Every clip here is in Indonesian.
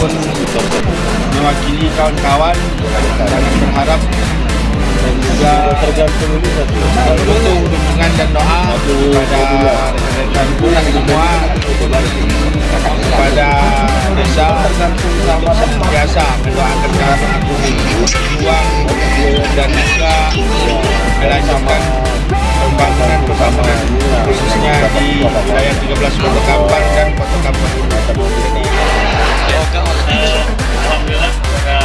ataupun mewakili kawan-kawan dan berharap dan juga tergantung ini butuh dukungan dan doa kepada rekan-rekan kita semua kepada desa biasa mendoakan kawan aku uang dan juga melanjutkan pembangunan pembangunan khususnya di wilayah 13 Kota Kampar dan Kota Kampar. Jadi Alhamdulillah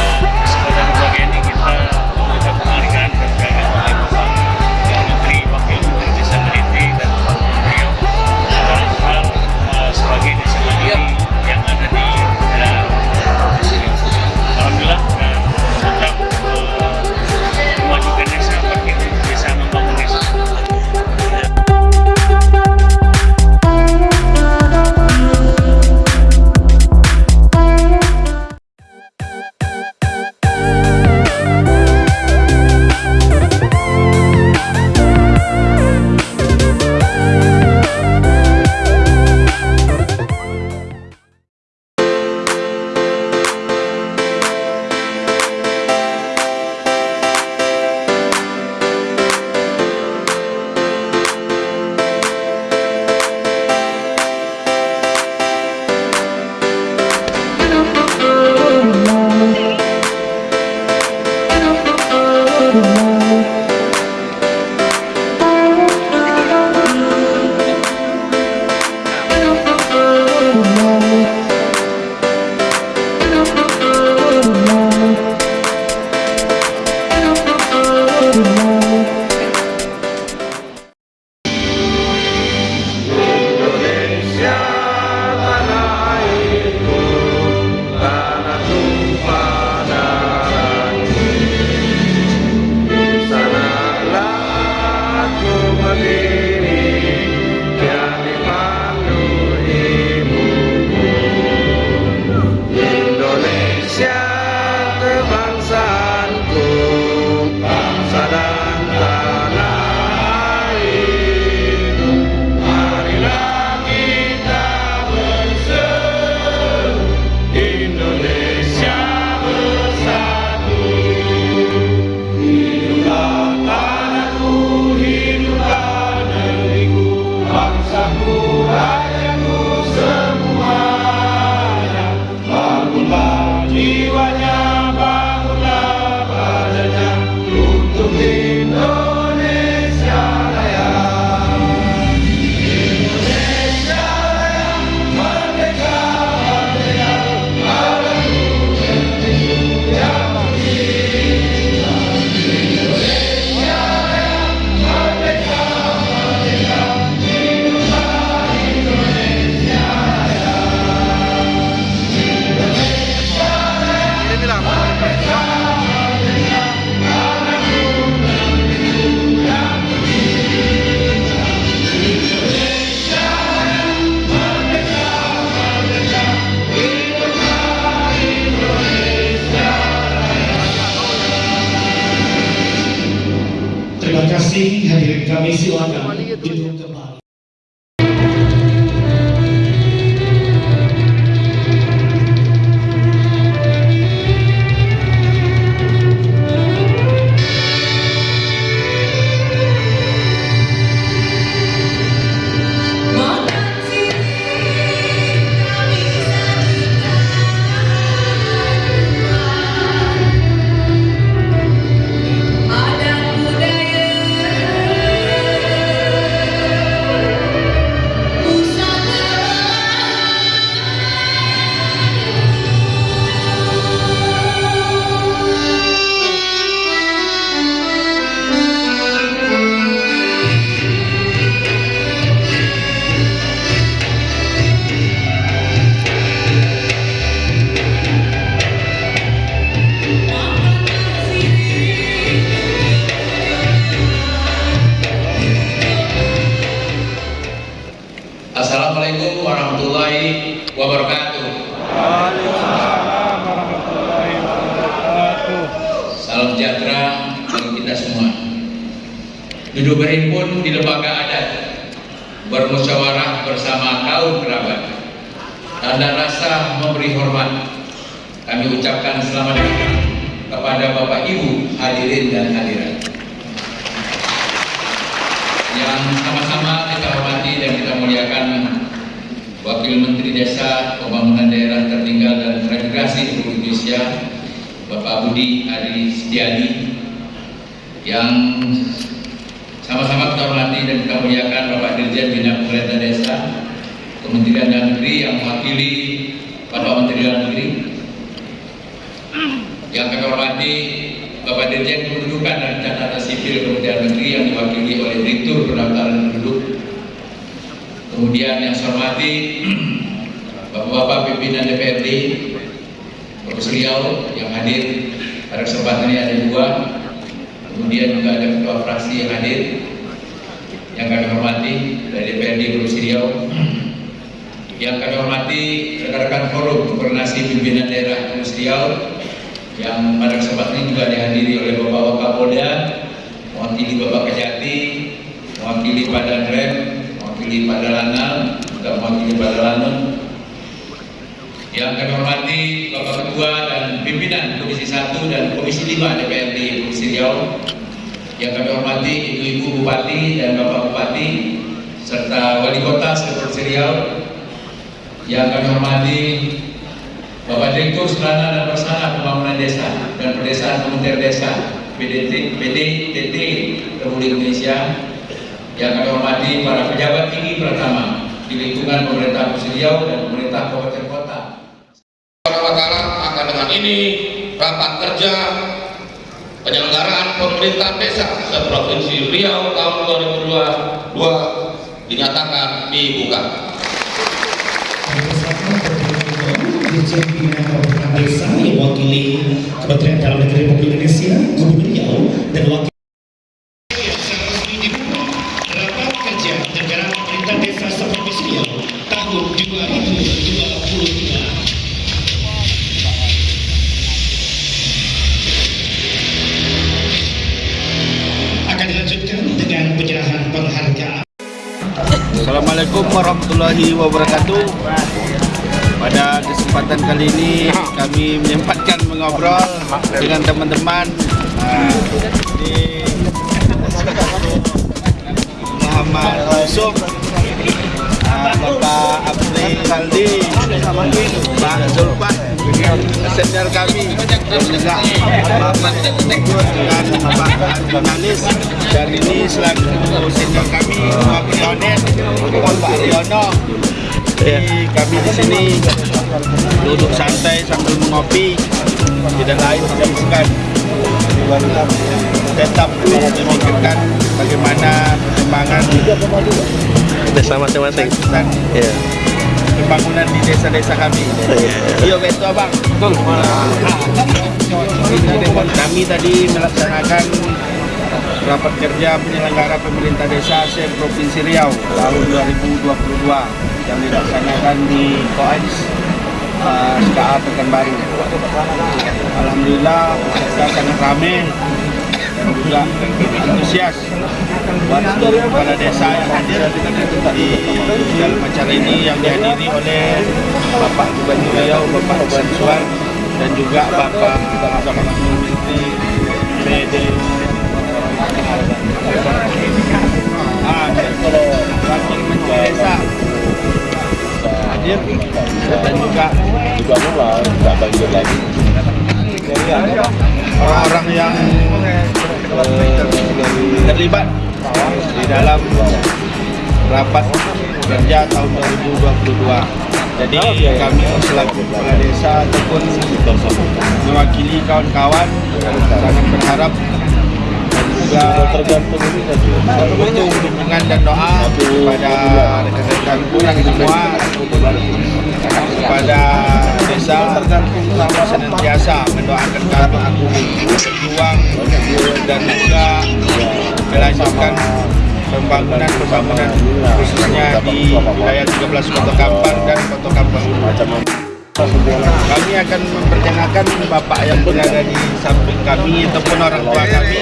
Terima kasih hadirin kami silakan Assalamualaikum warahmatullahi wabarakatuh. Waalaikumsalam warahmatullahi wabarakatuh. Salam sejahtera bagi kita semua. Duduk berhimpun di lembaga adat, bermusyawarah bersama kaum kerabat, tanda rasa memberi hormat, kami ucapkan selamat datang kepada Bapak Ibu hadirin dan hadirat yang sama-sama kita hormati dan kita muliakan Wakil Menteri Desa Pembangunan Daerah Tertinggal dan Transmigrasi Republik Indonesia Bapak Budi Ari Setiadi yang sama-sama kita hormati dan kita muliakan Bapak Dirjen Bina Pemerintah Desa Kementerian Dalam Negeri yang mewakili Bapak Menteri Dalam Negeri. Yang kami hormati Bapak Dirjen Kependudukan dan Catatan Sipil Kementerian Negeri yang diwakili oleh Direktur Pendaftaran Penduduk. Kemudian yang saya hormati Bapak-Bapak pimpinan DPRD Prof. Riau yang hadir pada kesempatan ini ada dua kemudian juga ada ketua fraksi yang hadir yang kami hormati dari DPRD Prof. Riau yang kami hormati rekan-rekan forum koordinasi pimpinan daerah Prof. Riau yang pada kesempatan ini juga dihadiri oleh Bapak Kapolda, mewakili Bapak Kejati, mewakili Pada Drem, mewakili Pada Lanal, juga mewakili Pada Lanun. Yang kami hormati Bapak Ketua dan pimpinan Komisi 1 dan Komisi 5 DPRD Provinsi Riau. Yang kami hormati Ibu-Ibu Bupati dan Bapak Bupati serta Wali Kota Provinsi Riau. Yang kami hormati Bapak Direktur Sarana dan Prasarana Pembangunan Desa dan Pedesaan Kementerian Desa PDT, PDTT Republik Indonesia yang kami hormati para pejabat tinggi pertama di lingkungan pemerintah Provinsi Riau dan pemerintah kabupaten Taala akan dengan ini rapat kerja penyelenggaraan pemerintah desa seprovinsi Riau tahun 2022 dinyatakan dibuka. Assalamualaikum warahmatullahi wabarakatuh. Pada kesempatan kali ini kami menyempatkan mengobrol dengan teman-teman uh, di Muhammad Yusuf, Bapak Abri Saldi, Pak Zulfan, senior kami dan juga Muhammad. Tegur dengan Pak Arjunalis dan ini selaku senior kami Wakil Pak Riono jadi kami di sini duduk santai sambil mengopi tidak lain tidak bukan. Tetap memikirkan bagaimana perkembangan desa masing-masing. Iya. pembangunan di desa-desa kami. Iya betul abang. Betul. Ini dengan kami tadi melaksanakan rapat kerja penyelenggara pemerintah desa se Provinsi Riau tahun 2022 yang dilaksanakan di Koais uh, SKA Pekanbaru. Alhamdulillah kita sangat ramai juga antusias buat kepala desa yang hadir di dalam acara ini yang dihadiri oleh Bapak Gubernur Riau, Bapak Sansuan dan juga Bapak Menteri PD Ah, Menteri Desa hadir dan juga orang-orang yang eh, terlibat di dalam rapat kerja tahun 2022. Jadi kami selaku kepala desa ataupun mewakili kawan-kawan sangat berharap dan juga butuh dukungan dan doa kepada rekan-rekan kurang semua kepada desa senantiasa mendoakan kami berjuang dan juga melanjutkan pembangunan pembangunan khususnya di wilayah 13 Kota Kampar dan Kota Kampar. Kami akan memperkenalkan bapak yang berada di samping kami ataupun orang tua kami.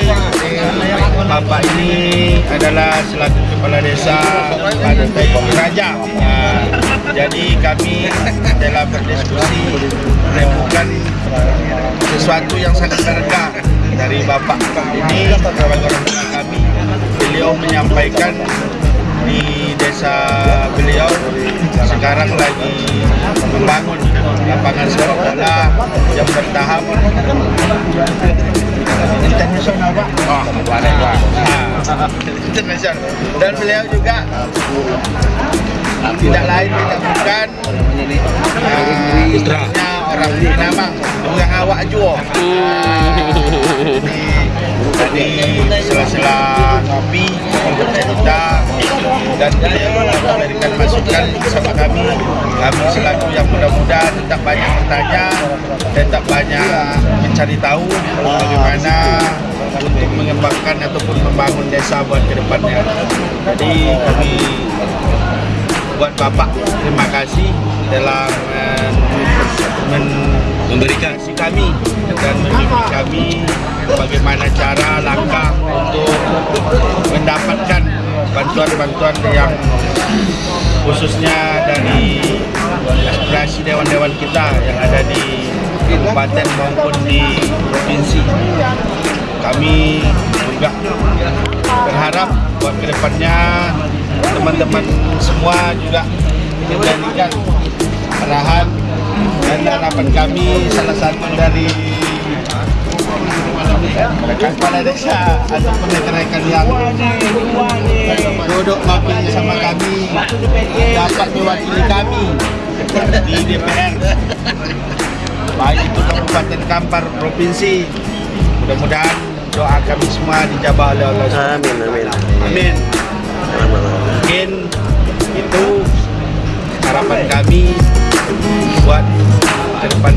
Bapak ini adalah selaku kepala desa pada Raja Jadi kami dalam berdiskusi menemukan sesuatu yang sangat berharga dari Bapak ini sebagai orang tua kami. Beliau menyampaikan di desa beliau sekarang lagi membangun lapangan sepak bola yang bertahap internasional pak. Oh, internasional. Dan beliau juga tidak lain tidak bukan uh, istrinya orang Minamang yang awak jual. Jadi sela-sela ngopi kita dan beliau memberikan masukan sama kami. Kami selaku yang muda-muda tetap banyak bertanya tetap banyak mencari tahu bagaimana untuk mengembangkan ataupun membangun desa buat ke depannya jadi kami buat Bapak terima kasih dalam uh, men- memberikan si kami dan membimbing kami bagaimana cara langkah untuk mendapatkan bantuan-bantuan yang khususnya dari aspirasi dewan-dewan kita yang ada di kabupaten maupun di provinsi. Kami juga berharap buat ke depannya teman-teman semua juga menjadikan arahan dan harapan kami salah satu dari rekan kepala desa ataupun rekan-rekan yang duduk ngopi sama kami dapat mewakili kami di DPR baik itu Kabupaten Kampar Provinsi mudah-mudahan doa kami semua dijabah oleh Allah. Amin, amin. Amin mungkin itu harapan kami buat ke depan